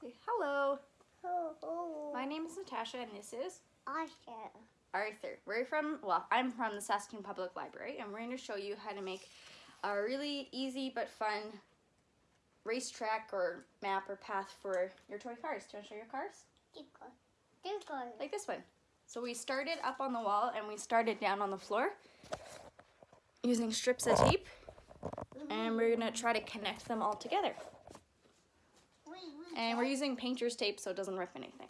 Say hello. Oh. My name is Natasha and this is Usher. Arthur. We're from, well, I'm from the Saskatoon Public Library and we're going to show you how to make a really easy but fun racetrack or map or path for your toy cars. Do you want to show your cars? Tickle. Like this one. So we started up on the wall and we started down on the floor using strips of tape and we're going to try to connect them all together. And we're using painter's tape so it doesn't rip anything.